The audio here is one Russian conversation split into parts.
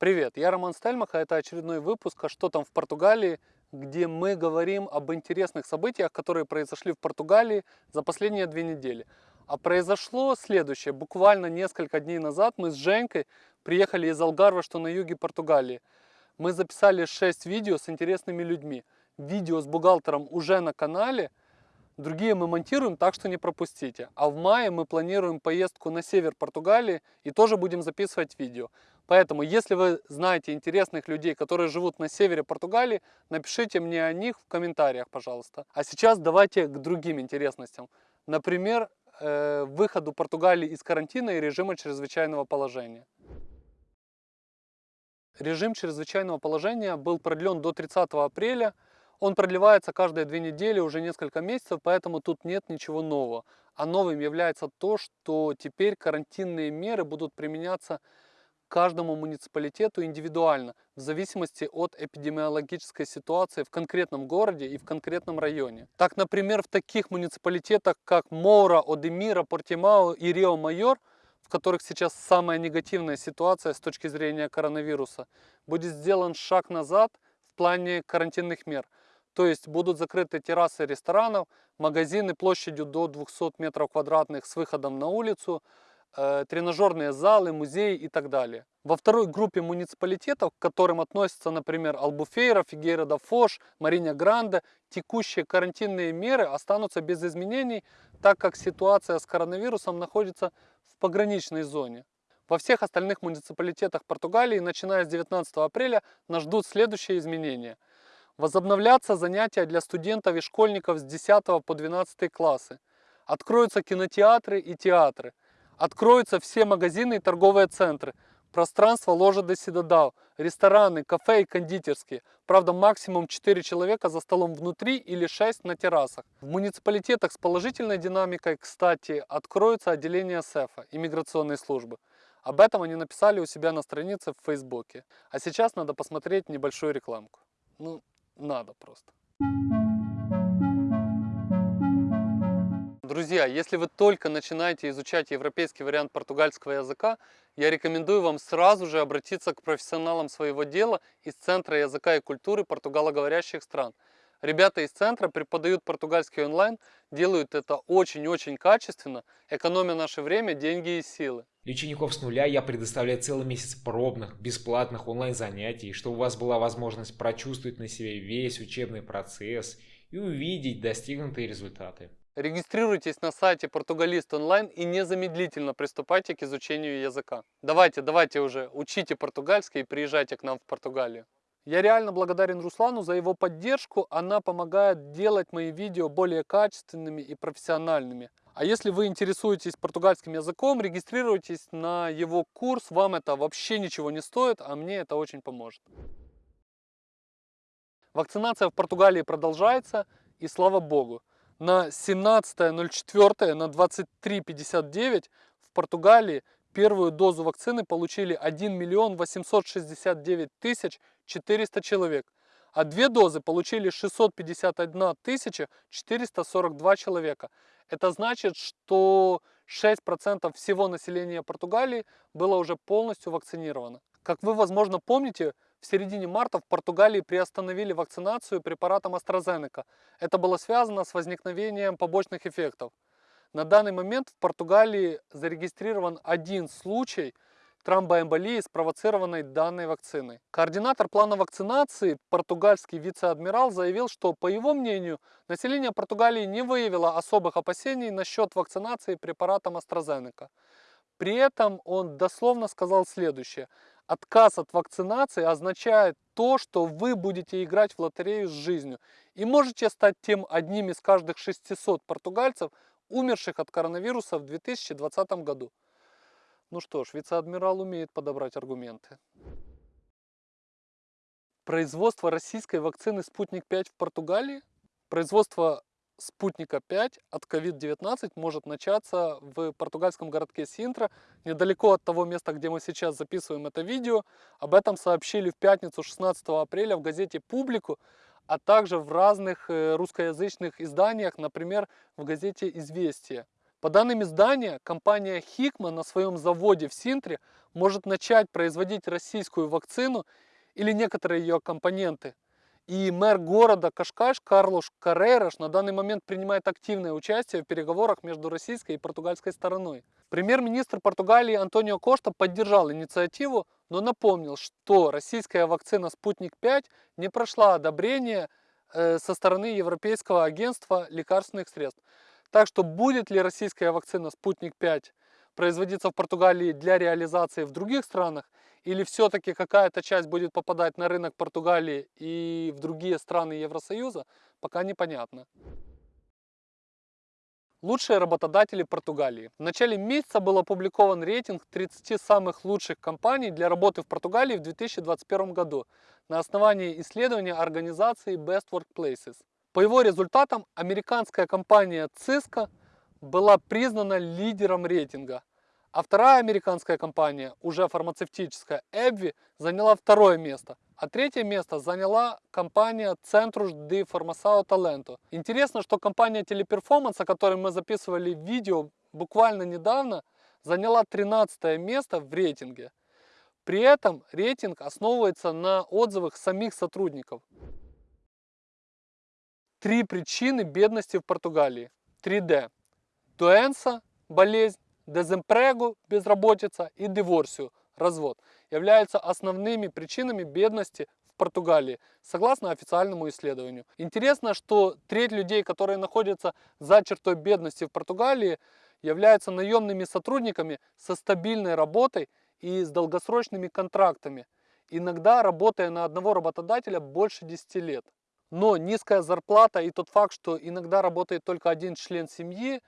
Привет, я Роман Стельмах, а это очередной выпуск «А что там в Португалии?», где мы говорим об интересных событиях, которые произошли в Португалии за последние две недели. А произошло следующее. Буквально несколько дней назад мы с Женькой приехали из Алгарва, что на юге Португалии. Мы записали 6 видео с интересными людьми. Видео с бухгалтером уже на канале – Другие мы монтируем, так что не пропустите. А в мае мы планируем поездку на север Португалии и тоже будем записывать видео. Поэтому, если вы знаете интересных людей, которые живут на севере Португалии, напишите мне о них в комментариях, пожалуйста. А сейчас давайте к другим интересностям. Например, э, выходу Португалии из карантина и режима чрезвычайного положения. Режим чрезвычайного положения был продлен до 30 апреля он продлевается каждые две недели уже несколько месяцев, поэтому тут нет ничего нового. А новым является то, что теперь карантинные меры будут применяться каждому муниципалитету индивидуально, в зависимости от эпидемиологической ситуации в конкретном городе и в конкретном районе. Так, например, в таких муниципалитетах, как Моура, Одемира, Портимао и Рио-Майор, в которых сейчас самая негативная ситуация с точки зрения коронавируса, будет сделан шаг назад в плане карантинных мер – то есть будут закрыты террасы ресторанов, магазины площадью до 200 метров квадратных с выходом на улицу, тренажерные залы, музеи и так далее. Во второй группе муниципалитетов, к которым относятся, например, Албуфейра, Фигейра да Фош, Мариня Гранде, текущие карантинные меры останутся без изменений, так как ситуация с коронавирусом находится в пограничной зоне. Во всех остальных муниципалитетах Португалии, начиная с 19 апреля, нас ждут следующие изменения – Возобновляться занятия для студентов и школьников с 10 по 12 классы. Откроются кинотеатры и театры. Откроются все магазины и торговые центры. Пространство ложа до седодал, рестораны, кафе и кондитерские. Правда, максимум 4 человека за столом внутри или 6 на террасах. В муниципалитетах с положительной динамикой, кстати, откроются отделения СЭФа, иммиграционной службы. Об этом они написали у себя на странице в Фейсбуке. А сейчас надо посмотреть небольшую рекламку. Ну, надо просто. Друзья, если вы только начинаете изучать европейский вариант португальского языка, я рекомендую вам сразу же обратиться к профессионалам своего дела из Центра языка и культуры португалоговорящих стран. Ребята из центра преподают португальский онлайн, делают это очень-очень качественно, экономя наше время, деньги и силы. Для учеников с нуля я предоставляю целый месяц пробных, бесплатных онлайн-занятий, чтобы у вас была возможность прочувствовать на себе весь учебный процесс и увидеть достигнутые результаты. Регистрируйтесь на сайте Португалист онлайн и незамедлительно приступайте к изучению языка. Давайте, давайте уже, учите португальский и приезжайте к нам в Португалию. Я реально благодарен Руслану за его поддержку, она помогает делать мои видео более качественными и профессиональными. А если вы интересуетесь португальским языком, регистрируйтесь на его курс, вам это вообще ничего не стоит, а мне это очень поможет. Вакцинация в Португалии продолжается, и слава богу. На 17.04 на 23.59 в Португалии Первую дозу вакцины получили 1 миллион 869 тысяч 400 человек, а две дозы получили 651 тысяча 442 человека. Это значит, что 6% всего населения Португалии было уже полностью вакцинировано. Как вы, возможно, помните, в середине марта в Португалии приостановили вакцинацию препаратом AstraZeneca. Это было связано с возникновением побочных эффектов. На данный момент в Португалии зарегистрирован один случай тромбоэмболии, спровоцированной данной вакциной. Координатор плана вакцинации, португальский вице-адмирал, заявил, что, по его мнению, население Португалии не выявило особых опасений насчет вакцинации препаратом AstraZeneca. При этом он дословно сказал следующее. Отказ от вакцинации означает то, что вы будете играть в лотерею с жизнью и можете стать тем одним из каждых 600 португальцев, умерших от коронавируса в 2020 году. Ну что ж, вице-адмирал умеет подобрать аргументы. Производство российской вакцины «Спутник-5» в Португалии, производство «Спутника-5» от COVID-19 может начаться в португальском городке Синтра, недалеко от того места, где мы сейчас записываем это видео. Об этом сообщили в пятницу 16 апреля в газете «Публику», а также в разных э, русскоязычных изданиях, например, в газете «Известия». По данным издания, компания Хикма на своем заводе в Синтре может начать производить российскую вакцину или некоторые ее компоненты. И мэр города Кашкаш Карлош Каррераш на данный момент принимает активное участие в переговорах между российской и португальской стороной. Премьер-министр Португалии Антонио Кошта поддержал инициативу, но напомнил, что российская вакцина «Спутник-5» не прошла одобрение э, со стороны Европейского агентства лекарственных средств. Так что будет ли российская вакцина «Спутник-5» производиться в Португалии для реализации в других странах, или все-таки какая-то часть будет попадать на рынок Португалии и в другие страны Евросоюза, пока непонятно. Лучшие работодатели Португалии. В начале месяца был опубликован рейтинг 30 самых лучших компаний для работы в Португалии в 2021 году на основании исследования организации Best Workplaces. По его результатам американская компания Cisco была признана лидером рейтинга, а вторая американская компания, уже фармацевтическая, Эбви, заняла второе место. А третье место заняла компания Centrus de Farmação Talento. Интересно, что компания Teleperformance, о которой мы записывали видео буквально недавно, заняла 13 место в рейтинге. При этом рейтинг основывается на отзывах самих сотрудников. Три причины бедности в Португалии. 3D. Дуэнса – болезнь, деземпрегу – безработица и диворсию – развод являются основными причинами бедности в Португалии, согласно официальному исследованию. Интересно, что треть людей, которые находятся за чертой бедности в Португалии, являются наемными сотрудниками со стабильной работой и с долгосрочными контрактами, иногда работая на одного работодателя больше 10 лет. Но низкая зарплата и тот факт, что иногда работает только один член семьи,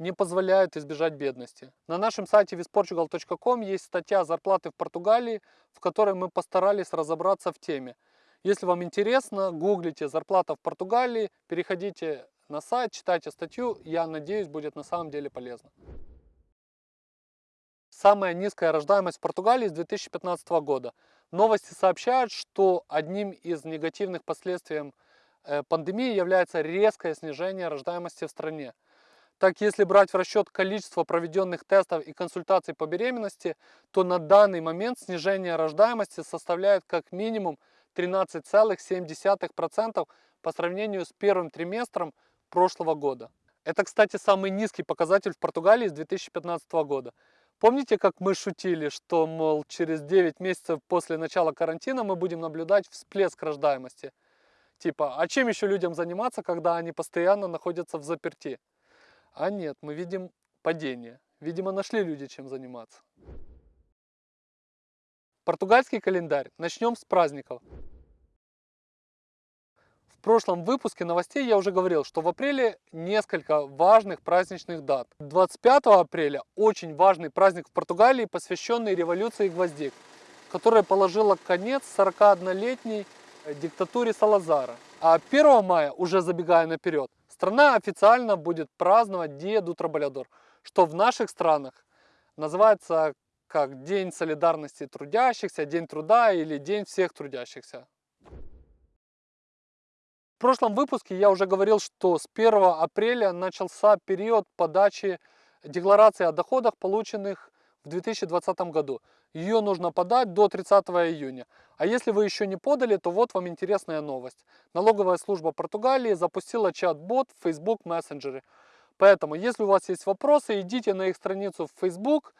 не позволяют избежать бедности. На нашем сайте visportugal.com есть статья «Зарплаты в Португалии», в которой мы постарались разобраться в теме. Если вам интересно, гуглите «Зарплата в Португалии», переходите на сайт, читайте статью, я надеюсь, будет на самом деле полезно. Самая низкая рождаемость в Португалии с 2015 года. Новости сообщают, что одним из негативных последствий Э, пандемии является резкое снижение рождаемости в стране. Так, если брать в расчет количество проведенных тестов и консультаций по беременности, то на данный момент снижение рождаемости составляет как минимум 13,7% по сравнению с первым триместром прошлого года. Это, кстати, самый низкий показатель в Португалии с 2015 года. Помните, как мы шутили, что, мол, через 9 месяцев после начала карантина мы будем наблюдать всплеск рождаемости? Типа, а чем еще людям заниматься, когда они постоянно находятся в заперти? А нет, мы видим падение. Видимо, нашли люди, чем заниматься. Португальский календарь. Начнем с праздников. В прошлом выпуске новостей я уже говорил, что в апреле несколько важных праздничных дат. 25 апреля очень важный праздник в Португалии, посвященный революции гвоздик, которая положила конец 41-летней диктатуре Салазара. А 1 мая, уже забегая наперед, страна официально будет праздновать do Trabalhador, что в наших странах называется как День солидарности трудящихся, День труда или День всех трудящихся. В прошлом выпуске я уже говорил, что с 1 апреля начался период подачи декларации о доходах, полученных в 2020 году. Ее нужно подать до 30 июня. А если вы еще не подали, то вот вам интересная новость. Налоговая служба Португалии запустила чат-бот в Facebook Messenger. Поэтому, если у вас есть вопросы, идите на их страницу в Facebook,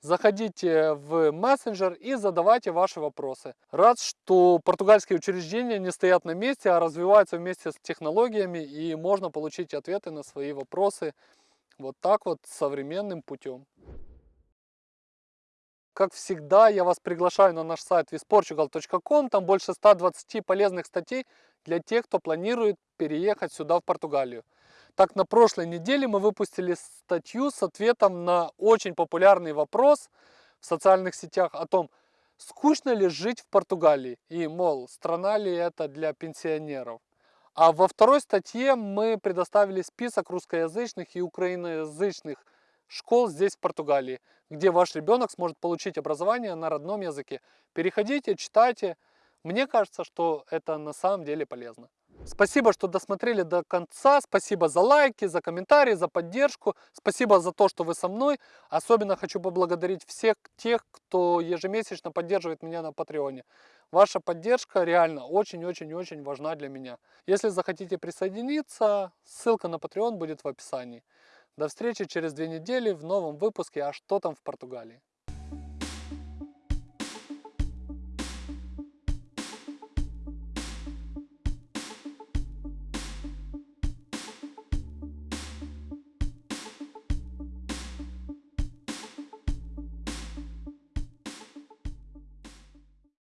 заходите в мессенджер и задавайте ваши вопросы. Рад, что португальские учреждения не стоят на месте, а развиваются вместе с технологиями и можно получить ответы на свои вопросы вот так вот современным путем. Как всегда, я вас приглашаю на наш сайт visportugal.com. Там больше 120 полезных статей для тех, кто планирует переехать сюда, в Португалию. Так, на прошлой неделе мы выпустили статью с ответом на очень популярный вопрос в социальных сетях о том, скучно ли жить в Португалии и, мол, страна ли это для пенсионеров. А во второй статье мы предоставили список русскоязычных и украиноязычных школ здесь, в Португалии, где ваш ребенок сможет получить образование на родном языке. Переходите, читайте. Мне кажется, что это на самом деле полезно. Спасибо, что досмотрели до конца. Спасибо за лайки, за комментарии, за поддержку. Спасибо за то, что вы со мной. Особенно хочу поблагодарить всех тех, кто ежемесячно поддерживает меня на Патреоне. Ваша поддержка реально очень-очень-очень важна для меня. Если захотите присоединиться, ссылка на Patreon будет в описании. До встречи через две недели в новом выпуске «А что там в Португалии?».